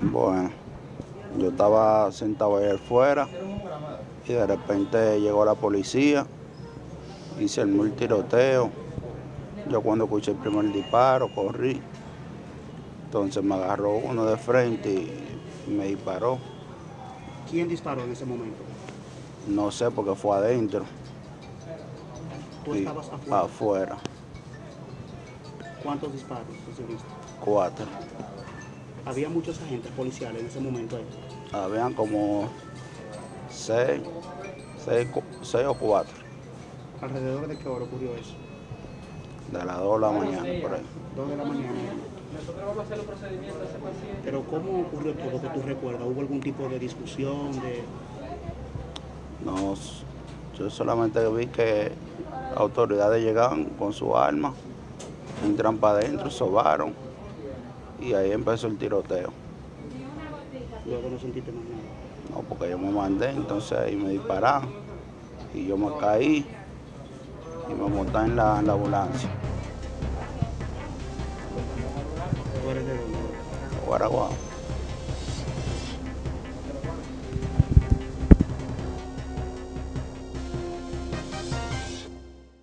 Bueno, yo estaba sentado ahí afuera y de repente llegó la policía, hice el tiroteo. Yo cuando escuché el primer disparo corrí, entonces me agarró uno de frente y me disparó. ¿Quién disparó en ese momento? No sé porque fue adentro. ¿Tú y estabas afuera? afuera, ¿Cuántos disparos recibiste? cuatro. Había muchos agentes policiales en ese momento ahí. Habían como seis, seis, seis o cuatro, ¿Alrededor de qué hora ocurrió eso? de las dos de la mañana por ahí. Dos de la mañana. Pero ¿cómo ocurrió todo que tú recuerdas? ¿Hubo algún tipo de discusión? De... No, yo solamente vi que las autoridades llegaban con su arma, entran para adentro, sobaron y ahí empezó el tiroteo. Luego no sentiste más nada. No, porque yo me mandé, entonces ahí me dispararon y yo me caí y me monté en la, en la ambulancia. Guaraguao.